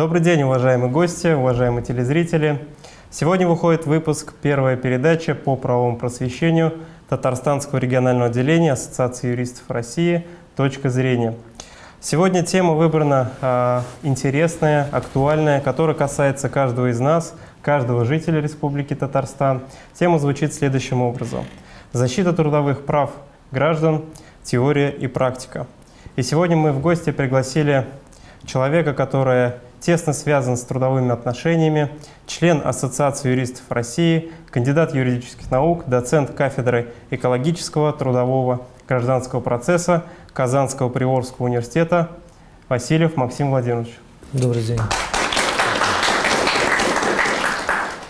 Добрый день, уважаемые гости, уважаемые телезрители. Сегодня выходит выпуск «Первая передача по правовому просвещению Татарстанского регионального отделения Ассоциации юристов России. Точка зрения». Сегодня тема выбрана э, интересная, актуальная, которая касается каждого из нас, каждого жителя Республики Татарстан. Тема звучит следующим образом. Защита трудовых прав граждан, теория и практика. И сегодня мы в гости пригласили человека, который тесно связан с трудовыми отношениями, член Ассоциации юристов России, кандидат юридических наук, доцент кафедры экологического, трудового, гражданского процесса Казанского Приорского университета Васильев Максим Владимирович. Добрый день.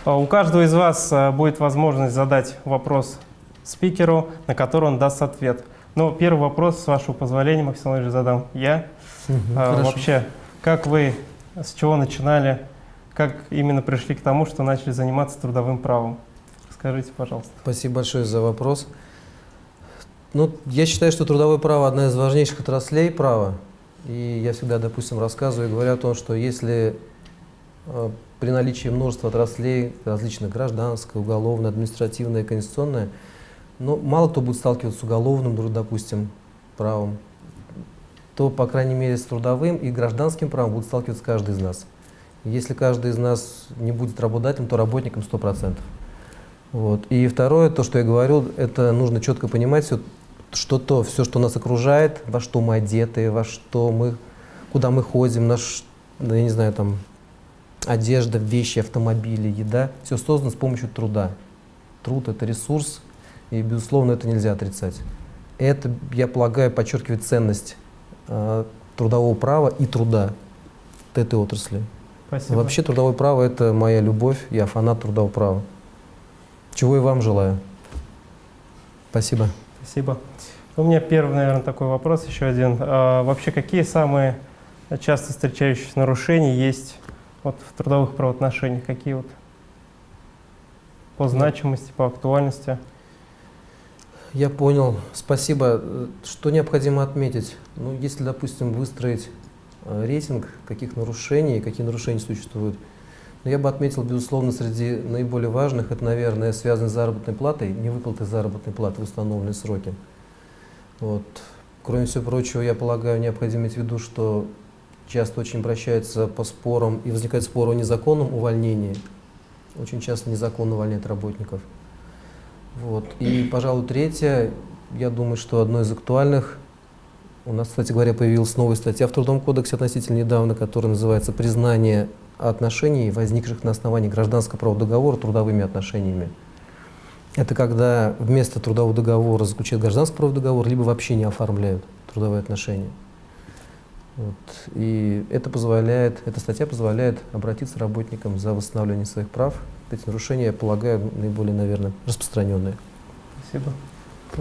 А у каждого из вас а, будет возможность задать вопрос спикеру, на который он даст ответ. Но первый вопрос, с вашего позволения, Максим Владимирович, задам я. Угу, а, вообще, как вы, с чего начинали, как именно пришли к тому, что начали заниматься трудовым правом? Скажите, пожалуйста. Спасибо большое за вопрос. Ну, я считаю, что трудовое право – одна из важнейших отраслей права. И я всегда, допустим, рассказываю и говорю о том, что если э, при наличии множества отраслей, различных гражданское, уголовное, административное, конституционное, ну, мало кто будет сталкиваться с уголовным, допустим, правом, то, по крайней мере, с трудовым и гражданским правом будет сталкиваться каждый из нас. Если каждый из нас не будет работодателем, то работником 100%. Вот. И второе, то, что я говорю, это нужно четко понимать, все, что то, все, что нас окружает, во что мы одеты, во что мы, куда мы ходим, наш, ну, я не знаю, там, одежда, вещи, автомобили, еда, все создано с помощью труда. Труд – это ресурс, и, безусловно, это нельзя отрицать. Это, я полагаю, подчеркивает ценность трудового права и труда этой отрасли. Спасибо. Вообще трудовое право – это моя любовь, я фанат трудового права. Чего и вам желаю. Спасибо. Спасибо. У меня первый, наверное, такой вопрос, еще один. А, вообще, какие самые часто встречающиеся нарушения есть вот, в трудовых правоотношениях? Какие вот по значимости, по актуальности? Я понял. Спасибо. Что необходимо отметить? Ну, если, допустим, выстроить э, рейтинг, каких нарушений, какие нарушения существуют, но я бы отметил, безусловно, среди наиболее важных, это, наверное, связано с заработной платой, невыплаты заработной платы в установленные сроки. Вот. Кроме всего прочего, я полагаю, необходимо иметь в виду, что часто очень обращаются по спорам, и возникает спор о незаконном увольнении. Очень часто незаконно увольняют работников. Вот. И, пожалуй, третье, я думаю, что одно из актуальных, у нас, кстати говоря, появилась новая статья в Трудовом кодексе относительно недавно, которая называется «Признание отношений, возникших на основании гражданского правового договора трудовыми отношениями. Это когда вместо трудового договора заключают гражданский правовой договор, либо вообще не оформляют трудовые отношения. Вот. И это позволяет, эта статья позволяет обратиться работникам за восстановлением своих прав. Эти нарушения, я полагаю, наиболее, наверное, распространенные. Спасибо.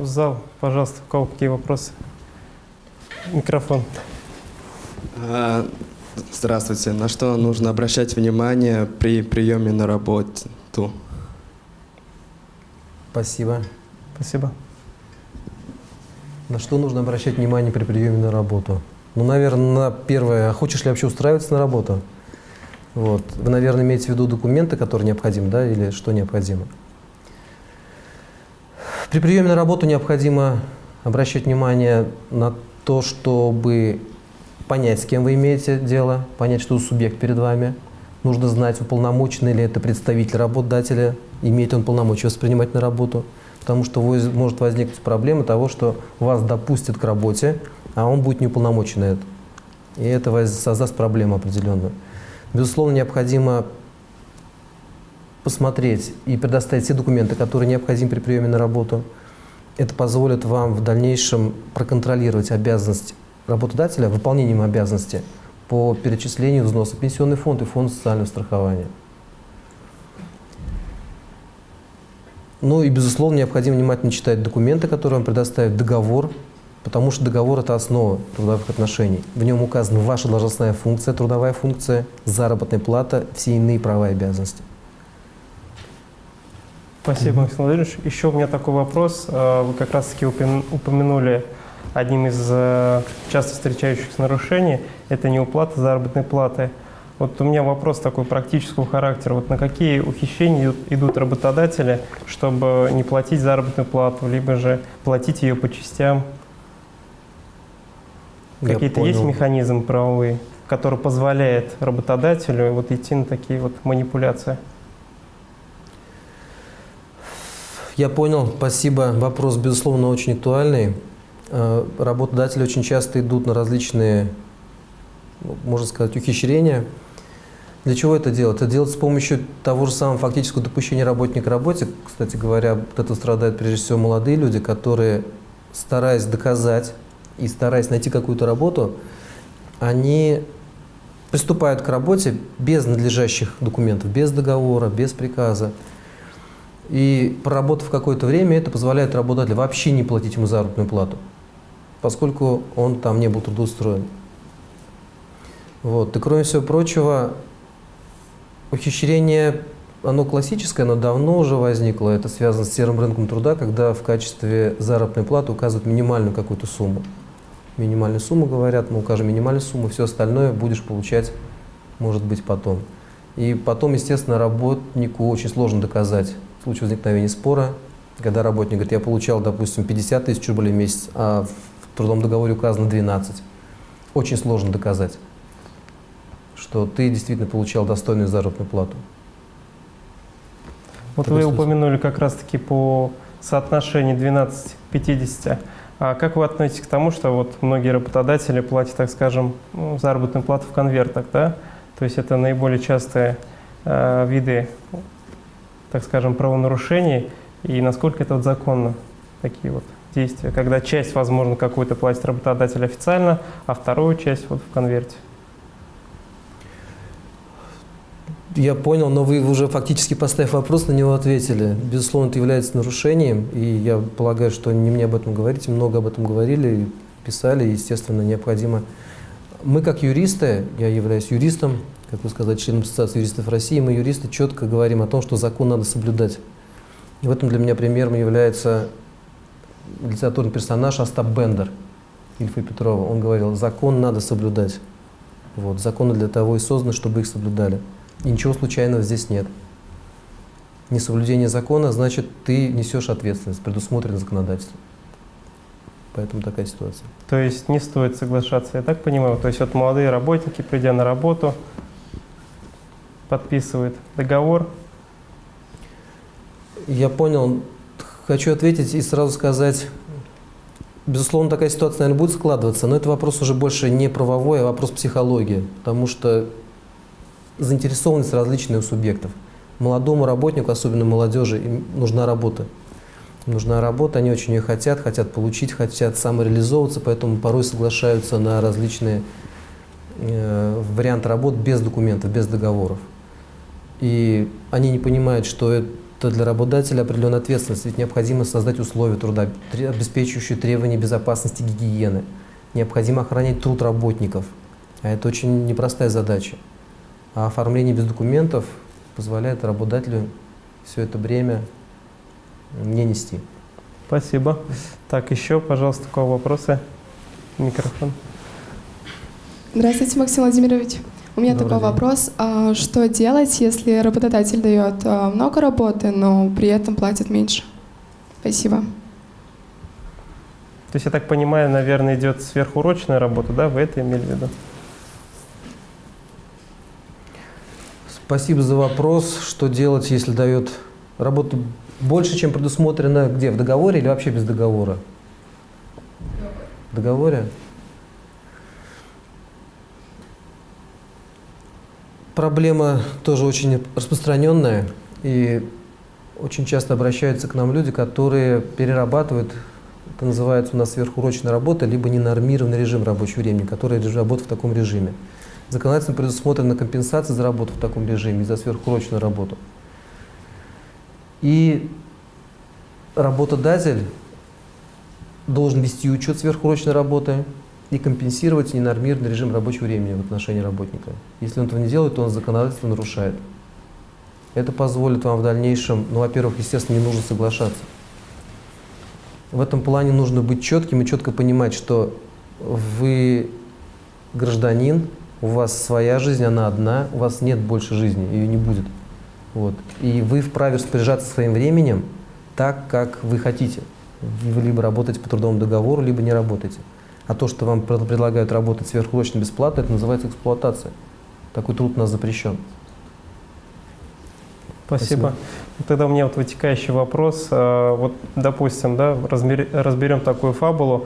Зал, пожалуйста, у кого какие вопросы? Микрофон. А, Здравствуйте. На что нужно обращать внимание при приеме на работу? Спасибо. Спасибо. На что нужно обращать внимание при приеме на работу? Ну, наверное, на первое, а хочешь ли вообще устраиваться на работу? Вот. Вы, наверное, имеете в виду документы, которые необходимы, да, или что необходимо? При приеме на работу необходимо обращать внимание на то, чтобы понять, с кем вы имеете дело, понять, что субъект перед вами. Нужно знать, уполномоченный ли это представитель работодателя, имеет он полномочия воспринимать на работу. Потому что может возникнуть проблема того, что вас допустят к работе, а он будет неуполномочен на это. И это создаст проблему определенную. Безусловно, необходимо посмотреть и предоставить все документы, которые необходимы при приеме на работу. Это позволит вам в дальнейшем проконтролировать обязанность работодателя выполнением обязанности по перечислению взноса пенсионный фонд и фонд социального страхования. Ну и, безусловно, необходимо внимательно читать документы, которые вам предоставит договор, потому что договор – это основа трудовых отношений. В нем указана ваша должностная функция, трудовая функция, заработная плата, все иные права и обязанности. Спасибо, Максим Владимирович. Еще у меня такой вопрос. Э, вы как раз-таки упомянули одним из э, часто встречающихся нарушений – это неуплата заработной платы. Вот у меня вопрос такой практического характера. Вот на какие ухищрения идут работодатели, чтобы не платить заработную плату, либо же платить ее по частям? Какие-то есть механизмы правовые, который позволяет работодателю вот идти на такие вот манипуляции? Я понял, спасибо. Вопрос, безусловно, очень актуальный. Э, работодатели очень часто идут на различные, ну, можно сказать, ухищрения. Для чего это делать? Это делать с помощью того же самого фактического допущения работника к работе. Кстати говоря, вот это страдают прежде всего молодые люди, которые, стараясь доказать и стараясь найти какую-то работу, они приступают к работе без надлежащих документов, без договора, без приказа. И проработав какое-то время, это позволяет работодателю вообще не платить ему заработную плату, поскольку он там не был трудоустроен. Вот. И кроме всего прочего, ухищрение, оно классическое, оно давно уже возникло. Это связано с серым рынком труда, когда в качестве заработной платы указывают минимальную какую-то сумму. Минимальную сумму говорят, мы укажем минимальную сумму, все остальное будешь получать, может быть, потом. И потом, естественно, работнику очень сложно доказать в случае возникновения спора, когда работник говорит, я получал, допустим, 50 тысяч рублей в месяц, а в трудовом договоре указано 12. Очень сложно доказать, что ты действительно получал достойную заработную плату. Вот вы упомянули как раз-таки по соотношению 12-50. А как вы относитесь к тому, что вот многие работодатели платят, так скажем, ну, заработную плату в конвертах, да? То есть это наиболее частые э, виды так скажем, правонарушений и насколько это вот законно, такие вот действия, когда часть, возможно, какую-то платит работодатель официально, а вторую часть вот в конверте. Я понял, но вы уже фактически поставив вопрос, на него ответили. Безусловно, это является нарушением, и я полагаю, что не мне об этом говорить, много об этом говорили, писали, естественно, необходимо. Мы как юристы, я являюсь юристом, как вы сказали, членом Ассоциации юристов России, мы, юристы, четко говорим о том, что закон надо соблюдать. И в этом для меня примером является литературный персонаж Остап Бендер, Ильфа Петрова. Он говорил, закон надо соблюдать. Вот, законы для того и созданы, чтобы их соблюдали. И ничего случайного здесь нет. Несоблюдение закона значит, ты несешь ответственность, предусмотрено законодательством. Поэтому такая ситуация. То есть не стоит соглашаться, я так понимаю? То есть вот молодые работники, придя на работу, подписывает договор? Я понял. Хочу ответить и сразу сказать, безусловно, такая ситуация, наверное, будет складываться, но это вопрос уже больше не правовой, а вопрос психологии, потому что заинтересованность различная у субъектов. Молодому работнику, особенно молодежи, им нужна работа. Им нужна работа, они очень ее хотят, хотят получить, хотят самореализовываться, поэтому порой соглашаются на различные э, варианты работ без документов, без договоров. И они не понимают, что это для работодателя определенная ответственность, ведь необходимо создать условия труда, обеспечивающие требования безопасности гигиены. Необходимо охранять труд работников. А это очень непростая задача. А оформление без документов позволяет работодателю все это бремя не нести. Спасибо. Так, еще, пожалуйста, у кого вопросы? Микрофон. Здравствуйте, Максим Владимирович. У меня Добрый такой день. вопрос. А что делать, если работодатель дает а, много работы, но при этом платит меньше? Спасибо. То есть, я так понимаю, наверное, идет сверхурочная работа, да? Вы это имели в виду? Спасибо за вопрос. Что делать, если дает работу больше, чем предусмотрено где? В договоре или вообще без договора? В договоре? проблема тоже очень распространенная, и очень часто обращаются к нам люди, которые перерабатывают, это называется у нас сверхурочная работа, либо ненормированный режим рабочего времени, который работает в таком режиме. Законодательно предусмотрена компенсация за работу в таком режиме, за сверхурочную работу. И работодатель должен вести учет сверхурочной работы, и компенсировать ненормированный режим рабочего времени в отношении работника. Если он этого не делает, то он законодательство нарушает. Это позволит вам в дальнейшем, ну, во-первых, естественно, не нужно соглашаться. В этом плане нужно быть четким и четко понимать, что вы гражданин, У вас своя жизнь, она одна, у вас нет больше жизни, ее не будет. Вот. И вы вправе распоряжаться своим временем так, как вы хотите. Вы либо работаете по трудовому договору, либо не работаете. А то, что вам предлагают работать сверхурочно бесплатно, это называется эксплуатация. Такой труд у нас запрещен. Спасибо. Спасибо. Тогда у меня вот вытекающий вопрос. А, вот, допустим, да, разберем такую фабулу.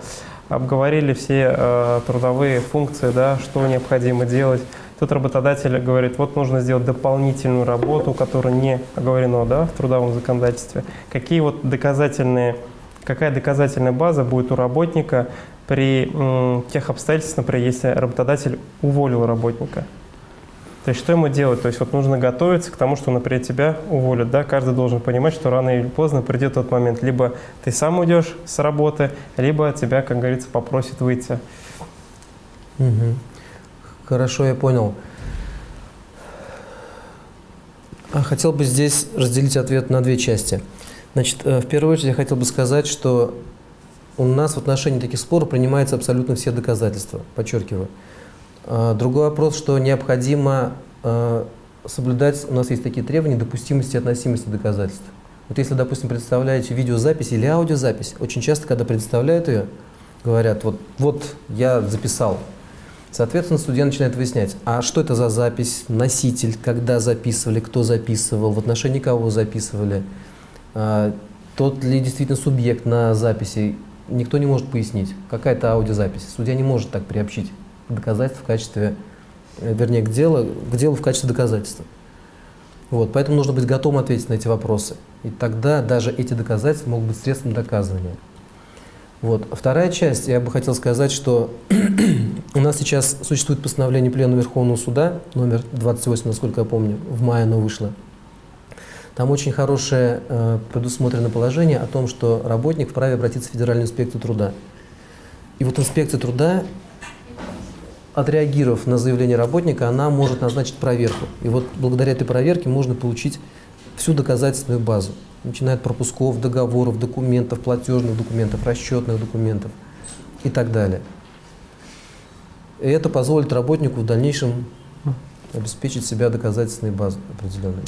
Обговорили все э, трудовые функции, да, что необходимо делать. Тут работодатель говорит, вот нужно сделать дополнительную работу, которая не оговорена да, в трудовом законодательстве. Какие вот доказательные, какая доказательная база будет у работника при м, тех обстоятельствах, например, если работодатель уволил работника? То есть что ему делать? То есть вот нужно готовиться к тому, что, например, тебя уволят. Да? Каждый должен понимать, что рано или поздно придет тот момент. Либо ты сам уйдешь с работы, либо тебя, как говорится, попросят выйти. Угу. Хорошо, я понял. А хотел бы здесь разделить ответ на две части. Значит, э, в первую очередь я хотел бы сказать, что у нас в отношении таких споров принимаются абсолютно все доказательства, подчеркиваю. А, другой вопрос, что необходимо а, соблюдать, у нас есть такие требования, допустимости и относимости доказательств. Вот если, допустим, представляете видеозапись или аудиозапись, очень часто, когда представляют ее, говорят, вот, вот я записал. Соответственно, студент начинает выяснять, а что это за запись, носитель, когда записывали, кто записывал, в отношении кого записывали, а, тот ли действительно субъект на записи, никто не может пояснить. Какая-то аудиозапись. Судья не может так приобщить доказательств в качестве, э, вернее, к делу, к делу в качестве доказательства. Вот, поэтому нужно быть готовым ответить на эти вопросы. И тогда даже эти доказательства могут быть средством доказывания. Вот. Вторая часть, я бы хотел сказать, что у нас сейчас существует постановление Пленума Верховного Суда, номер 28, насколько я помню, в мае оно вышло. Там очень хорошее э, предусмотрено положение о том, что работник вправе обратиться в Федеральную инспекцию труда. И вот инспекция труда отреагировав на заявление работника, она может назначить проверку. И вот благодаря этой проверке можно получить всю доказательственную базу, начиная от пропусков, договоров, документов, платежных документов, расчетных документов и так далее. И это позволит работнику в дальнейшем обеспечить себя доказательственной базой определенной.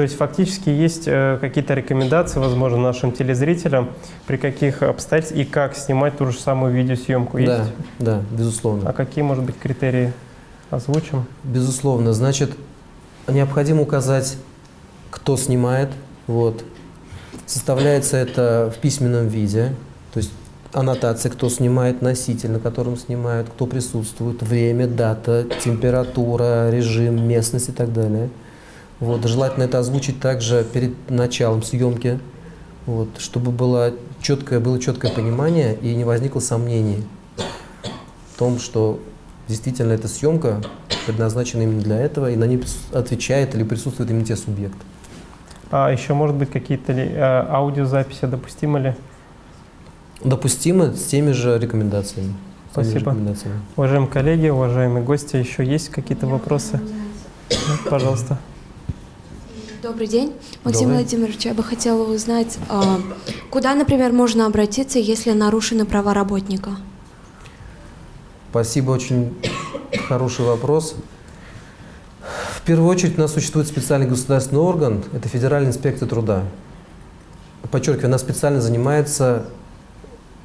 То есть фактически есть э, какие-то рекомендации, возможно, нашим телезрителям, при каких обстоятельствах и как снимать ту же самую видеосъемку? Есть? Да, да, безусловно. А какие, может быть, критерии озвучим? Безусловно. Значит, необходимо указать, кто снимает. Вот. Составляется это в письменном виде, то есть аннотация, кто снимает, носитель, на котором снимают, кто присутствует, время, дата, температура, режим, местность и так далее. Вот, желательно это озвучить также перед началом съемки, вот, чтобы было четкое, было четкое понимание и не возникло сомнений в том, что действительно эта съемка предназначена именно для этого, и на ней отвечает или присутствует именно те субъекты. А еще, может быть, какие-то ли, а, аудиозаписи допустимы ли? Допустимы с теми же рекомендациями. Спасибо. Рекомендациями. Уважаемые коллеги, уважаемые гости, еще есть какие-то вопросы? Пожалуйста. Добрый день. Максим Добрый. Владимирович, я бы хотела узнать, а, куда, например, можно обратиться, если нарушены права работника? Спасибо, очень хороший вопрос. В первую очередь у нас существует специальный государственный орган, это Федеральная инспекция труда. Подчеркиваю, она специально занимается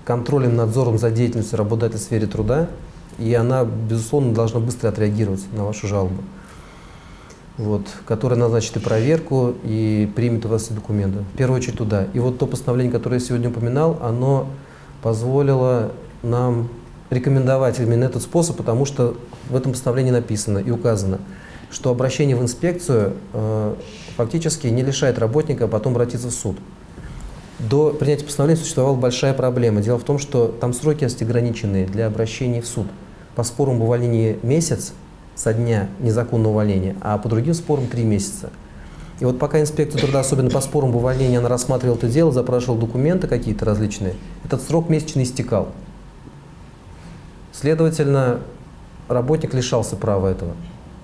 контролем, надзором за деятельностью работодателя в сфере труда, и она, безусловно, должна быстро отреагировать на вашу жалобу вот, которая назначит и проверку, и примет у вас документы. В первую очередь туда. И вот то постановление, которое я сегодня упоминал, оно позволило нам рекомендовать именно этот способ, потому что в этом постановлении написано и указано, что обращение в инспекцию э, фактически не лишает работника потом обратиться в суд. До принятия постановления существовала большая проблема. Дело в том, что там сроки есть ограниченные для обращения в суд. По спорам об увольнении месяц, со дня незаконного увольнения, а по другим спорам три месяца. И вот пока инспекция труда, особенно по спорам об увольнении, она рассматривала это дело, запрашивала документы какие-то различные, этот срок месячный истекал. Следовательно, работник лишался права этого.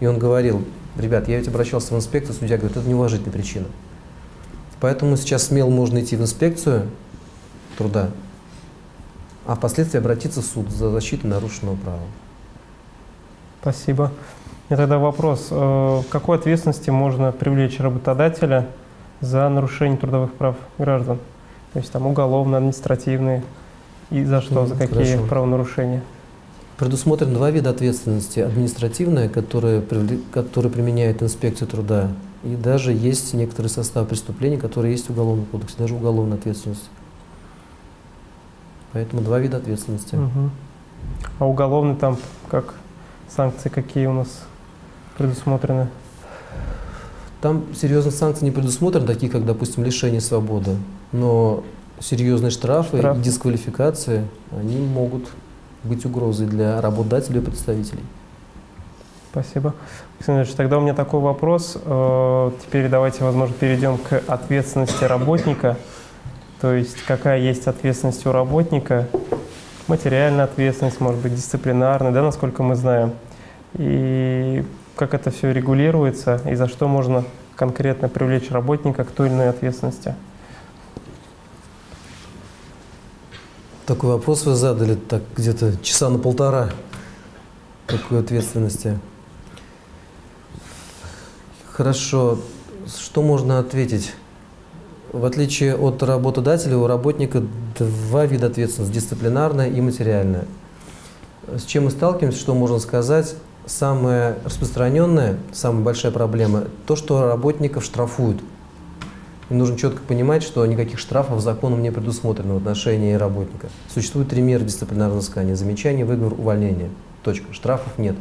И он говорил, ребят, я ведь обращался в инспекцию, судья говорит, это неуважительная причина. Поэтому сейчас смело можно идти в инспекцию труда, а впоследствии обратиться в суд за защиту нарушенного права. Спасибо. И тогда вопрос. Э, какой ответственности можно привлечь работодателя за нарушение трудовых прав граждан? То есть там уголовно, административные. И за что, за какие Хорошо. правонарушения? Предусмотрено два вида ответственности. Административная, которая, которая применяет инспекция труда, и даже есть некоторый состав преступлений, которые есть в Уголовном кодексе, даже уголовная ответственность. Поэтому два вида ответственности. Угу. А уголовный там как санкции какие у нас предусмотрены? Там серьезных санкций не предусмотрены, такие как, допустим, лишение свободы. Но серьезные штрафы Штраф. и дисквалификации, они могут быть угрозой для работодателей и представителей. Спасибо. Александр Ильич, тогда у меня такой вопрос. Э, теперь давайте, возможно, перейдем к ответственности работника. То есть какая есть ответственность у работника, материальная ответственность, может быть, дисциплинарная, да, насколько мы знаем. И как это все регулируется, и за что можно конкретно привлечь работника к той или иной ответственности. Такой вопрос вы задали так где-то часа на полтора. Какой ответственности? Хорошо. Что можно ответить? В отличие от работодателя, у работника два вида ответственности – дисциплинарная и материальная. С чем мы сталкиваемся, что можно сказать? Самая распространенная, самая большая проблема – то, что работников штрафуют. И нужно четко понимать, что никаких штрафов законом не предусмотрено в отношении работника. Существует три меры дисциплинарного взыскания – замечание, выговор, увольнение. Точка. Штрафов нет.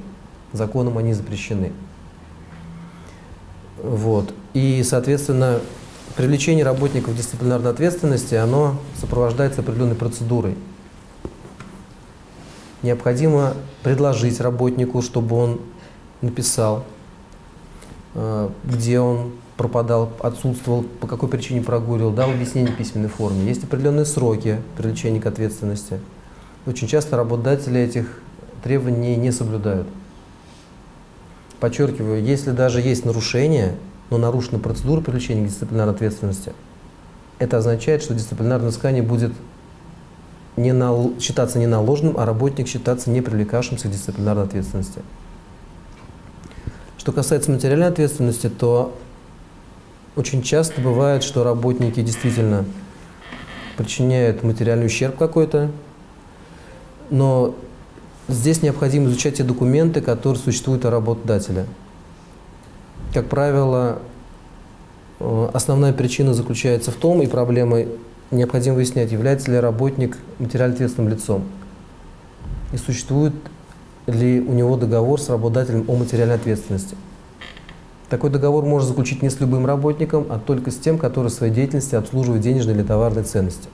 Законом они запрещены. Вот. И, соответственно, Привлечение работников дисциплинарной ответственности, оно сопровождается определенной процедурой. Необходимо предложить работнику, чтобы он написал, э, где он пропадал, отсутствовал, по какой причине прогуливал, дал объяснение в письменной форме. Есть определенные сроки привлечения к ответственности. Очень часто работодатели этих требований не соблюдают. Подчеркиваю, если даже есть нарушение – но нарушена процедура привлечения к дисциплинарной ответственности, это означает, что дисциплинарное взыскание будет не на, считаться не наложенным, а работник считаться не привлекавшимся к дисциплинарной ответственности. Что касается материальной ответственности, то очень часто бывает, что работники действительно причиняют материальный ущерб какой-то, но здесь необходимо изучать те документы, которые существуют у работодателя – как правило, э, основная причина заключается в том, и проблема необходимо выяснять, является ли работник материально ответственным лицом, и существует ли у него договор с работодателем о материальной ответственности. Такой договор можно заключить не с любым работником, а только с тем, который в своей деятельности обслуживает денежные или товарные ценности.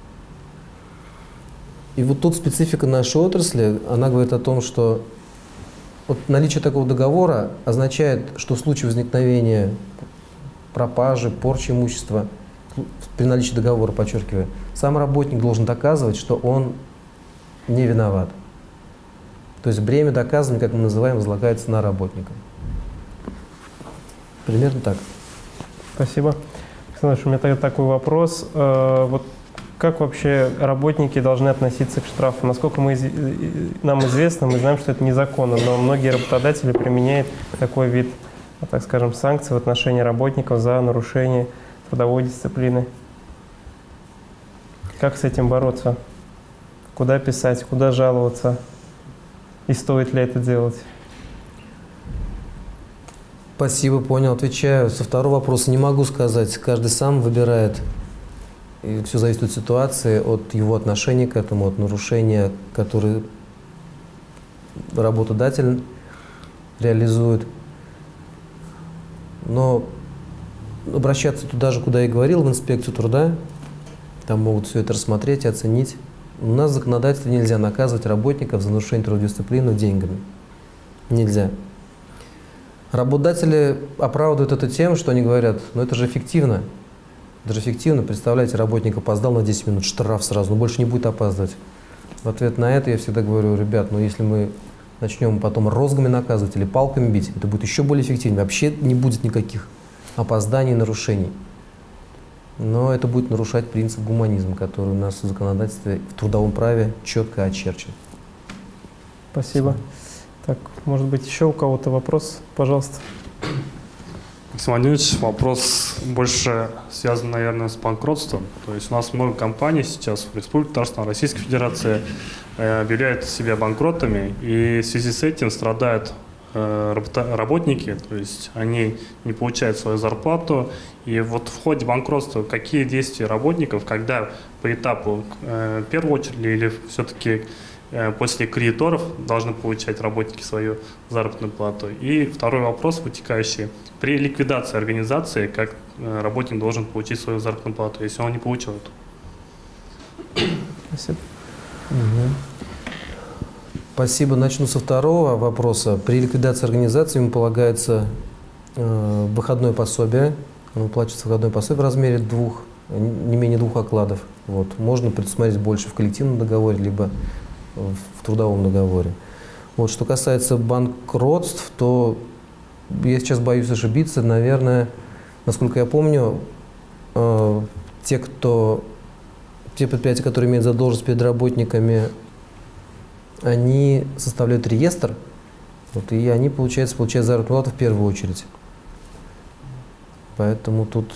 И вот тут специфика нашей отрасли, она говорит о том, что вот наличие такого договора означает, что в случае возникновения пропажи, порчи имущества, при наличии договора, подчеркиваю, сам работник должен доказывать, что он не виноват. То есть бремя доказывания, как мы называем, возлагается на работника. Примерно так. Спасибо. Александр, у меня тогда такой вопрос. Э, вот как вообще работники должны относиться к штрафу? Насколько мы, нам известно, мы знаем, что это незаконно, но многие работодатели применяют такой вид, так скажем, санкций в отношении работников за нарушение трудовой дисциплины. Как с этим бороться? Куда писать, куда жаловаться? И стоит ли это делать? Спасибо, понял. Отвечаю. Со второго вопроса не могу сказать. Каждый сам выбирает и все зависит от ситуации, от его отношения к этому, от нарушения, которые работодатель реализует. Но обращаться туда же, куда я говорил, в инспекцию труда, там могут все это рассмотреть и оценить. У нас в нельзя наказывать работников за нарушение трудовой деньгами. Нельзя. Работодатели оправдывают это тем, что они говорят, ну это же эффективно. Даже эффективно, представляете, работник опоздал на 10 минут, штраф сразу, но больше не будет опаздывать. В ответ на это я всегда говорю, ребят, ну если мы начнем потом розгами наказывать или палками бить, это будет еще более эффективно. Вообще не будет никаких опозданий и нарушений. Но это будет нарушать принцип гуманизма, который у нас в законодательстве в трудовом праве четко очерчен. Спасибо. Так, может быть, еще у кого-то вопрос? Пожалуйста. Максим Владимирович, вопрос больше связан, наверное, с банкротством. То есть у нас много компаний сейчас в Республике Татарстан, Российской Федерации э, объявляют себя банкротами, и в связи с этим страдают э, работники, то есть они не получают свою зарплату. И вот в ходе банкротства какие действия работников, когда по этапу э, в первую очередь или все-таки после кредиторов должны получать работники свою заработную плату. И второй вопрос вытекающий. При ликвидации организации, как э, работник должен получить свою заработную плату, если он не получил эту? Спасибо. Угу. Спасибо. Начну со второго вопроса. При ликвидации организации ему полагается э, выходное пособие. Оно платится выходное пособие в размере двух, не менее двух окладов. Вот. Можно предусмотреть больше в коллективном договоре, либо в трудовом договоре. Вот, что касается банкротств, то я сейчас боюсь ошибиться, наверное, насколько я помню, э, те, кто, те предприятия, которые имеют задолженность перед работниками, они составляют реестр, вот, и они, получается, получают заработную плату в первую очередь. Поэтому тут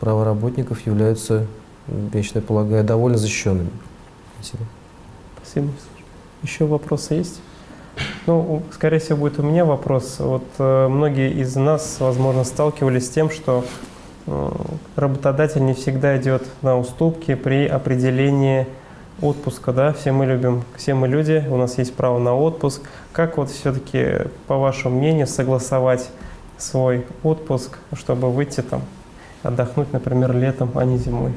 права работников являются, я считаю, полагаю, довольно защищенными. Спасибо. Спасибо. Еще вопросы есть? Ну, скорее всего, будет у меня вопрос. Вот э, многие из нас, возможно, сталкивались с тем, что э, работодатель не всегда идет на уступки при определении отпуска, да, все мы любим, все мы люди, у нас есть право на отпуск. Как вот все-таки, по вашему мнению, согласовать свой отпуск, чтобы выйти там, отдохнуть, например, летом, а не зимой?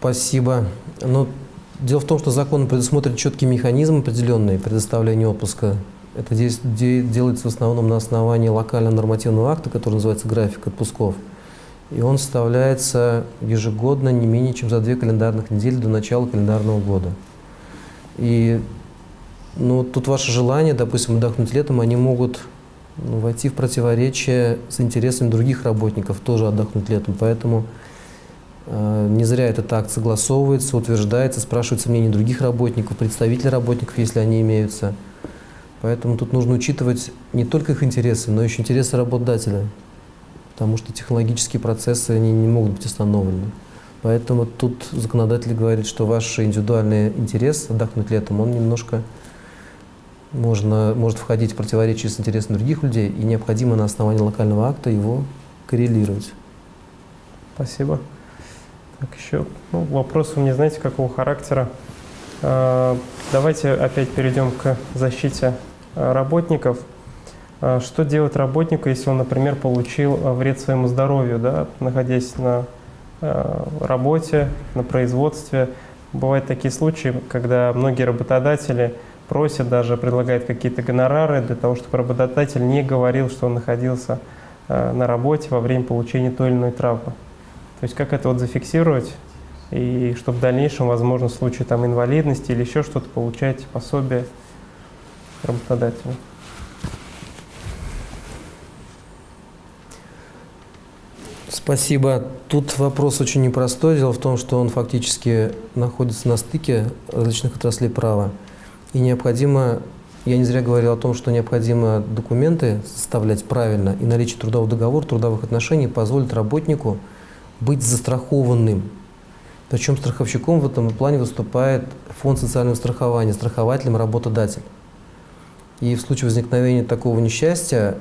Спасибо. Но ну, дело в том, что закон предусмотрит четкий механизм определенный предоставления отпуска. Это здесь делается в основном на основании локального нормативного акта, который называется график отпусков. И он составляется ежегодно не менее чем за две календарных недели до начала календарного года. И ну, тут ваше желание, допустим, отдохнуть летом, они могут ну, войти в противоречие с интересами других работников, тоже отдохнуть летом. Поэтому не зря этот акт согласовывается, утверждается, спрашивается мнение других работников, представителей работников, если они имеются. Поэтому тут нужно учитывать не только их интересы, но еще интересы работодателя, потому что технологические процессы они не могут быть остановлены. Поэтому тут законодатель говорит, что ваш индивидуальный интерес отдохнуть летом, он немножко можно, может входить в противоречие с интересами других людей, и необходимо на основании локального акта его коррелировать. Спасибо. Так, еще ну, вопрос у меня, знаете, какого характера? А, давайте опять перейдем к защите а, работников. А, что делать работнику, если он, например, получил вред своему здоровью, да, находясь на работе, на производстве? Бывают такие случаи, когда многие работодатели просят, даже предлагают какие-то гонорары для того, чтобы работодатель не говорил, что он находился на работе во время получения той или иной травмы. То есть как это вот зафиксировать, и чтобы в дальнейшем, возможно, в случае там, инвалидности или еще что-то, получать пособие работодателя. Спасибо. Тут вопрос очень непростой. Дело в том, что он фактически находится на стыке различных отраслей права. И необходимо, я не зря говорил о том, что необходимо документы составлять правильно, и наличие трудового договора, трудовых отношений позволит работнику быть застрахованным. Причем страховщиком в этом плане выступает фонд социального страхования, страхователем работодатель. И в случае возникновения такого несчастья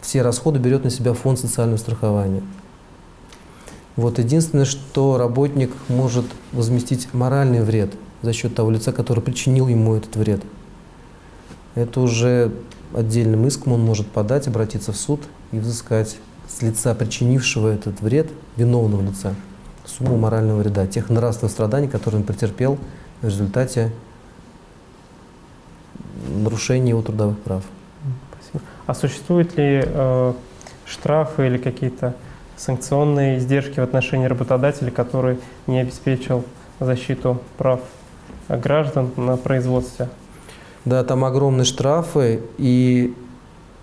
все расходы берет на себя фонд социального страхования. Вот единственное, что работник может возместить моральный вред за счет того лица, который причинил ему этот вред. Это уже отдельным иском он может подать, обратиться в суд и взыскать с лица, причинившего этот вред, виновного лица, сумму морального вреда, тех нравственных страданий, которые он претерпел в результате нарушения его трудовых прав. Спасибо. А существуют ли э, штрафы или какие-то санкционные издержки в отношении работодателя, который не обеспечил защиту прав граждан на производстве? Да, там огромные штрафы, и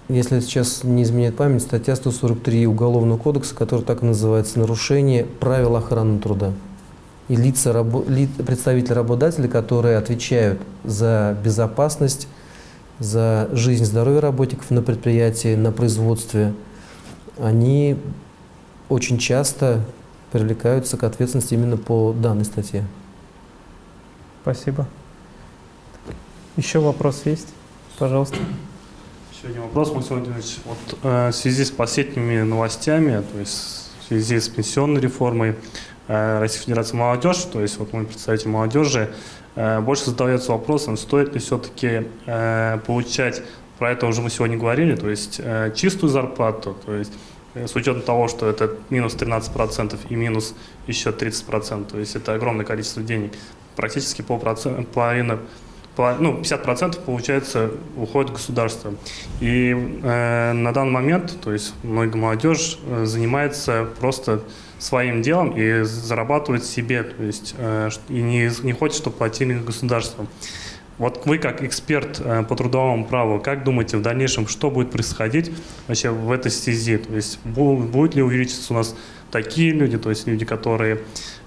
если сейчас не изменяет память, статья 143 Уголовного кодекса, которая так называется «Нарушение правил охраны труда». и лица, представители работодателей, которые отвечают за безопасность, за жизнь и здоровье работников на предприятии, на производстве, они очень часто привлекаются к ответственности именно по данной статье. Спасибо. Еще вопрос есть? Пожалуйста. Один вопрос, Максим Владимирович. Вот э, в связи с последними новостями, то есть в связи с пенсионной реформой э, Российской Федерации молодежь, то есть вот мы представитель молодежи, э, больше задается вопросом, стоит ли все-таки э, получать, про это уже мы сегодня говорили, то есть чистую зарплату, то есть с учетом того, что это минус 13% и минус еще 30%, то есть это огромное количество денег, практически полпроцента, половина ну, 50% получается уходит государство. И э, на данный момент, то есть многие молодежь э, занимается просто своим делом и зарабатывает себе, то есть э, и не, не хочет, чтобы платили государство. Вот вы как эксперт э, по трудовому праву, как думаете в дальнейшем, что будет происходить вообще в этой связи? То есть будет ли увеличиться у нас такие люди, то есть люди, которые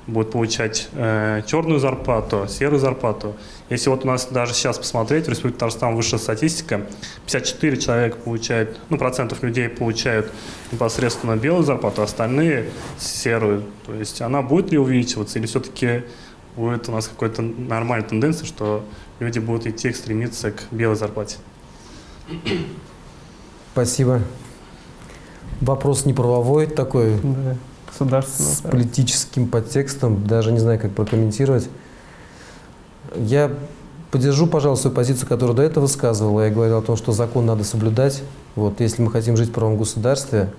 будут получать э, черную зарплату, серую зарплату. Если вот у нас даже сейчас посмотреть, в Республике Татарстан высшая статистика, 54 человека получают, ну, процентов людей получают непосредственно белую зарплату, а остальные серую. То есть она будет ли увеличиваться или все-таки будет у нас какой-то нормальная тенденция, что люди будут идти стремиться к белой зарплате? Спасибо. Вопрос не правовой такой. Да государственного. С политическим подтекстом, даже не знаю, как прокомментировать. Я поддержу, пожалуй, свою позицию, которую до этого высказывал. Я говорил о том, что закон надо соблюдать. Вот, если мы хотим жить в правом государстве,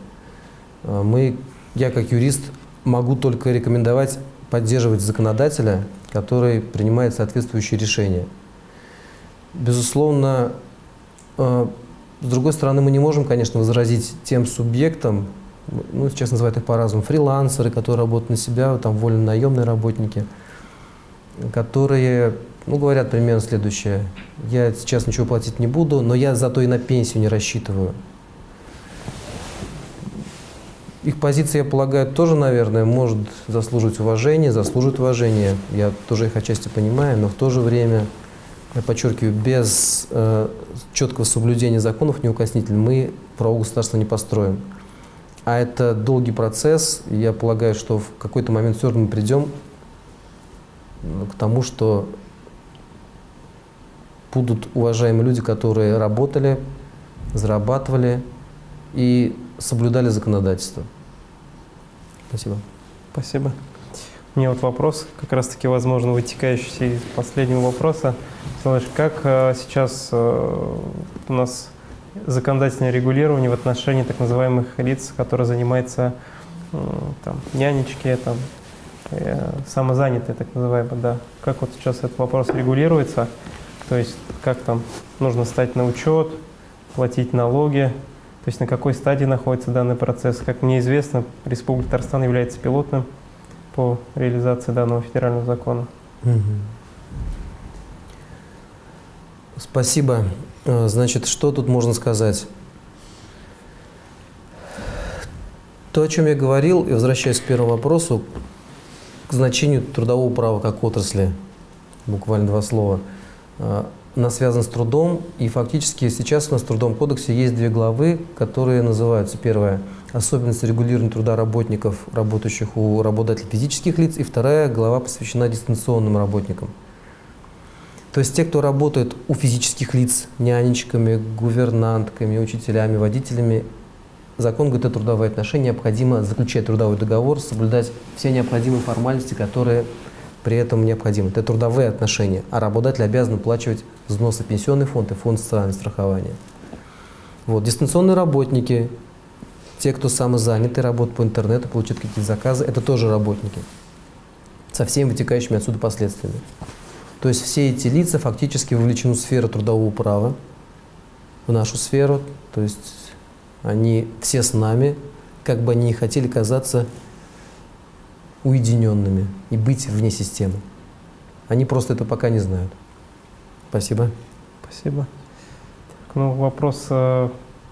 э, мы, я как юрист могу только рекомендовать поддерживать законодателя, который принимает соответствующие решения. Безусловно, э, с другой стороны, мы не можем, конечно, возразить тем субъектам, ну, сейчас называют их по-разному, фрилансеры, которые работают на себя, там вольно-наемные работники, которые, ну, говорят примерно следующее. Я сейчас ничего платить не буду, но я зато и на пенсию не рассчитываю. Их позиция, я полагаю, тоже, наверное, может заслуживать уважения, заслуживает уважения. Я тоже их отчасти понимаю, но в то же время, я подчеркиваю, без э, четкого соблюдения законов неукоснительно мы право государства не построим. А это долгий процесс. Я полагаю, что в какой-то момент все равно мы придем ну, к тому, что будут уважаемые люди, которые работали, зарабатывали и соблюдали законодательство. Спасибо. Спасибо. У меня вот вопрос, как раз-таки, возможно, вытекающий из последнего вопроса. Слышь, как э, сейчас э, у нас законодательное регулирование в отношении так называемых лиц, которые занимаются там, нянечки, там, э, самозанятые, так называемые, да. Как вот сейчас этот вопрос регулируется, то есть как там нужно стать на учет, платить налоги, то есть на какой стадии находится данный процесс. Как мне известно, Республика Татарстан является пилотным по реализации данного федерального закона. Спасибо. Э, значит, что тут можно сказать? То, о чем я говорил, и возвращаясь к первому вопросу, к значению трудового права как отрасли, буквально два слова, э, она связана с трудом, и фактически сейчас у нас в Трудовом кодексе есть две главы, которые называются, первая – особенности регулирования труда работников, работающих у работодателей физических лиц, и вторая глава посвящена дистанционным работникам – то есть те, кто работает у физических лиц, нянечками, гувернантками, учителями, водителями, закон о трудовые отношения, необходимо заключать трудовой договор, соблюдать все необходимые формальности, которые при этом необходимы. Это трудовые отношения, а работодатель обязан уплачивать взносы пенсионный фонд и фонд социального страхования. Вот. Дистанционные работники, те, кто самозаняты, работают по интернету, получают какие-то заказы, это тоже работники со всеми вытекающими отсюда последствиями. То есть все эти лица фактически вовлечены в сферу трудового права, в нашу сферу, то есть они все с нами, как бы они не хотели казаться уединенными и быть вне системы. Они просто это пока не знают. Спасибо. Спасибо. Ну, вопрос, э,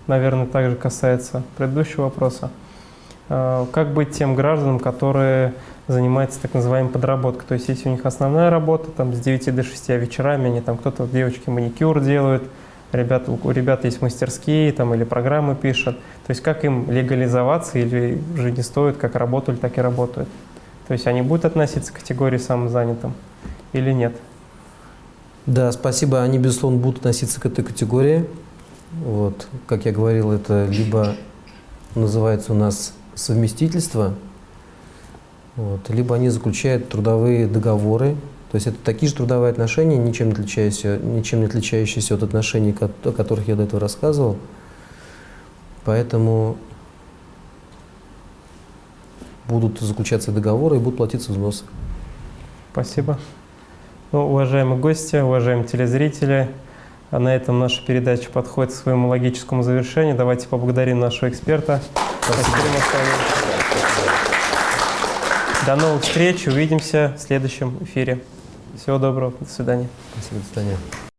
наверное, также касается предыдущего вопроса. Э, как быть тем гражданам, которые занимается так называемой подработкой. То есть если у них основная работа там с 9 до 6, а вечерами они там кто-то, девочки, маникюр делают, ребята, у ребят есть мастерские там, или программы пишут. То есть как им легализоваться или уже не стоит, как работали, так и работают. То есть они будут относиться к категории самозанятым или нет? Да, спасибо. Они, безусловно, будут относиться к этой категории. Вот, как я говорил, это либо называется у нас совместительство, вот, либо они заключают трудовые договоры. То есть это такие же трудовые отношения, ничем не отличающиеся, ничем не отличающиеся от отношений, о которых я до этого рассказывал. Поэтому будут заключаться договоры и будут платиться взносы. Спасибо. Ну, уважаемые гости, уважаемые телезрители, а на этом наша передача подходит к своему логическому завершению. Давайте поблагодарим нашего эксперта. Спасибо. До новых встреч. Увидимся в следующем эфире. Всего доброго. До свидания. Спасибо, до свидания.